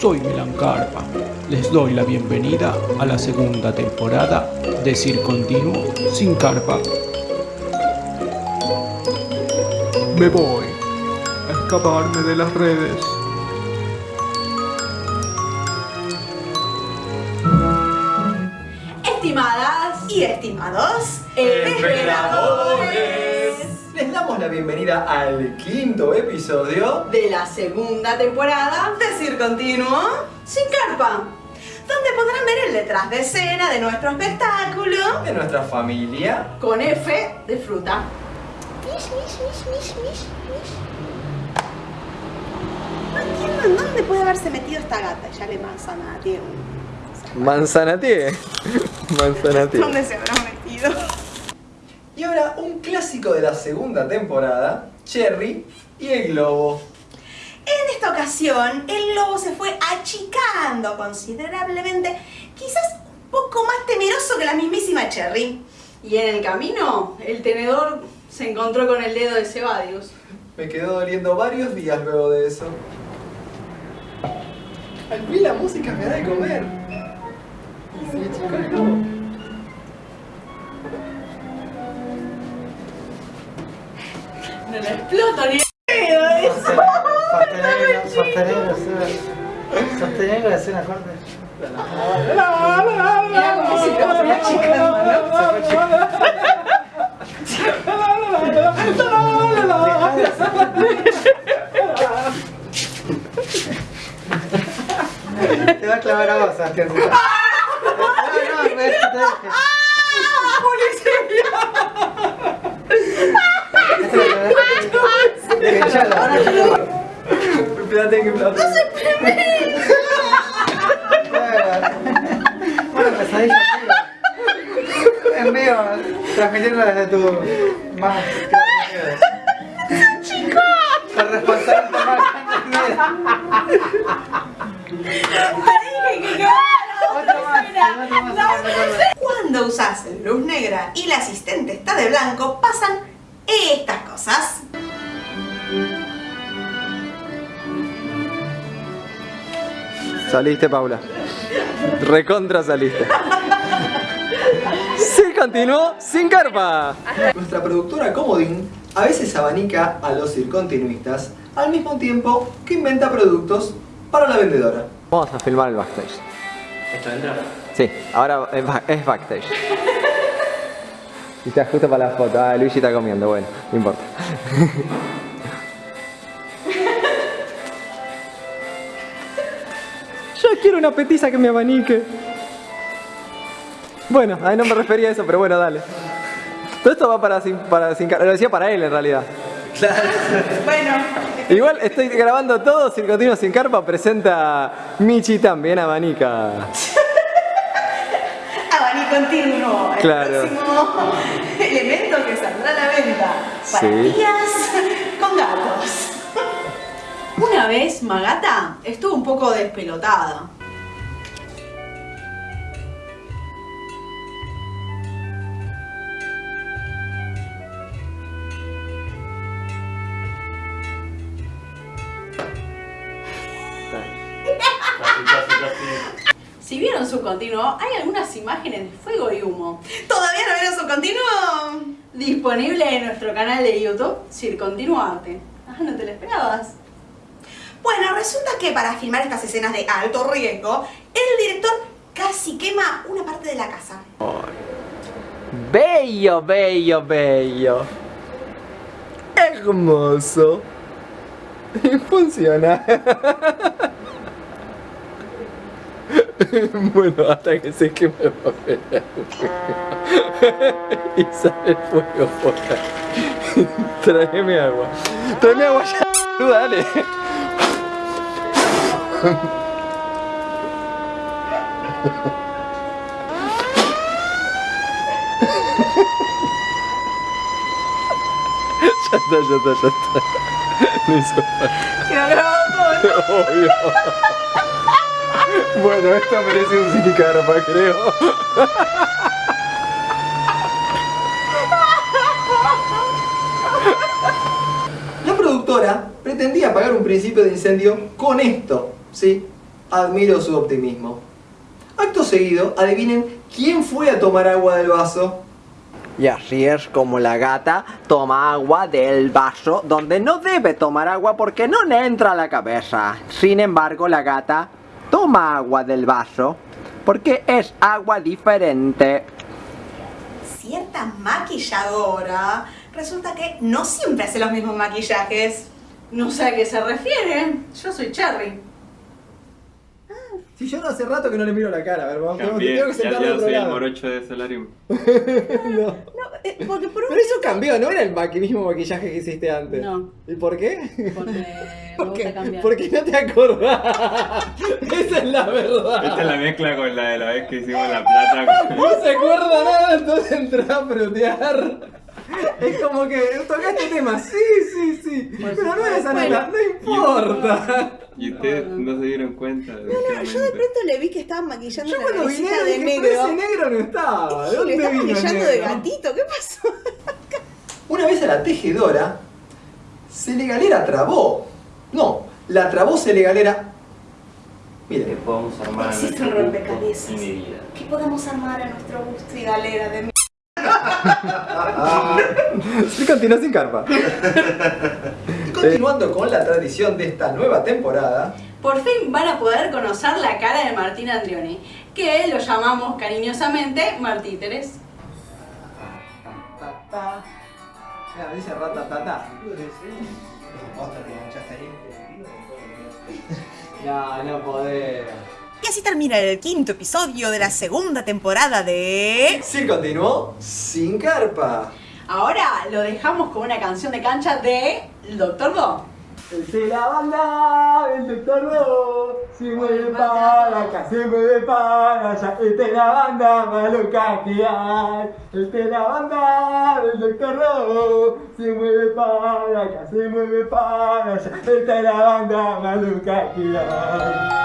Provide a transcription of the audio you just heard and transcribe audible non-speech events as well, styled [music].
soy Milan Carpa. Les doy la bienvenida a la segunda temporada de Cir Continuo sin Carpa. Me voy a escaparme de las redes. Estimadas y estimados emperadores Les damos la bienvenida al quinto episodio de la segunda temporada de Cir Continuo sin carpa, donde podrán ver el detrás de escena de nuestro espectáculo de nuestra familia. con F de fruta. No entiendo en dónde puede haberse metido esta gata, ya le manzana tiene. [laughs] Manzanatie. Manzanatie. ¿Dónde se habrá? Un clásico de la segunda temporada, Cherry y el globo. En esta ocasión, el lobo se fue achicando considerablemente, quizás un poco más temeroso que la mismísima Cherry. Y en el camino, el tenedor se encontró con el dedo de Cebadius. Me quedó doliendo varios días luego de eso. Al fin la música me da de comer. Y se el globo. No le exploto ni el dedo eso. Es una corte. ¿no? Te va a clavar a vos, Sebastián. No, no, pues, te dije. Espérate que plato. Bueno, en desde tu más. ¡Chico! El responsable más. Cuando usas luz negra y la asistente está de blanco, pasan estas cosas. Saliste, Paula. Recontra saliste. Sí, continuó sin carpa. Nuestra productora Comodín a veces abanica a los circontinuistas al mismo tiempo que inventa productos para la vendedora. Vamos a filmar el backstage. ¿Esto entra? Sí, ahora es, ba- es backstage. Y está justo para la foto. Ah, Luigi está comiendo, bueno, no importa. Quiero una petiza que me abanique. Bueno, ahí no me refería a eso, pero bueno, dale. Todo esto va para sin, para sin Lo decía para él en realidad. Bueno, Igual estoy grabando todo, Circotino sin carpa presenta Michi también abanica. [laughs] abanico continuo. El Claro. próximo [laughs] elemento que saldrá a la venta. Para Sí. días con gatos. [laughs] Una vez Magata estuvo un poco despelotada. Si vieron su continuo, hay algunas imágenes de fuego y humo. ¿Todavía no vieron su continuo? Disponible en nuestro canal de YouTube, Circontinuarte. Ah, ¿no te lo esperabas? Bueno, resulta que para filmar estas escenas de alto riesgo, el director casi quema una parte de la casa. Bello, bello, bello. Hermoso. Y funciona. [laughs] [laughs] bueno, hasta que se queme el papel. [laughs] y sale el fuego por ahí. [laughs] Tráeme agua. Tráeme agua ya. Dale. Ya está, ya está, ya está. No hizo falta. Quedó grabado todo. Obvio. Bueno, esto merece un sin carpa, creo. La productora pretendía apagar un principio de incendio con esto, ¿sí? Admiro su optimismo. Acto seguido, adivinen quién fue a tomar agua del vaso. Y así es como la gata toma agua del vaso donde no debe tomar agua porque no le entra a la cabeza. Sin embargo, la gata toma agua del vaso porque es agua diferente. Cierta maquilladora resulta que no siempre hace los mismos maquillajes. No sé a qué se refiere. Yo soy Cherry. Si yo no hace rato que no le miro la cara, a ver, vamos, Cambié, tengo que sentarme ya otro soy el morocho de Solarium. [laughs] No. No, eh, porque por un... Pero eso cambió, no era el maqui- mismo maquillaje que hiciste antes. No. ¿Y por qué? Porque me [laughs] Porque, gusta cambiar. porque no te acordás. [laughs] Esa es la verdad. Esta es la mezcla con la de la vez que hicimos la plata. No se acuerda nada, entonces entra a frutear. Es como que tocaste tema, sí, sí, sí. Pero no era esa Bueno. nota, no importa. Y ustedes no se dieron cuenta. No, no, yo de pronto le vi que estaba maquillando Yo la cuando vine de pero ese negro. negro no estaba. ¿De Y le dónde el maquillando de negro? gatito, ¿qué pasó? Una vez a la tejedora se le galera trabó. No, la trabó se le galera. Que Miren, podamos armar a Existe nuestro un gusto rompecabezas. ¿Qué podemos armar a nuestro gusto y galera de mi... [laughs] sí continúa sin carpa. [laughs] Continuando con la tradición de esta nueva temporada, Por fin van a poder conocer la cara de Martín Andrioni, que lo llamamos cariñosamente Martíteres. Mira, dice ratatata. No, no podés. Y así termina el quinto episodio de la segunda temporada de... Sí continuó sin carpa. Ahora lo dejamos con una canción de cancha de Doctor Do. De la banda, el doctor No, se mueve para acá, se mueve para allá, el de la banda maluca que hay. De la banda, el doctor No, se mueve para acá, se mueve para allá, el de la banda maluca que hay.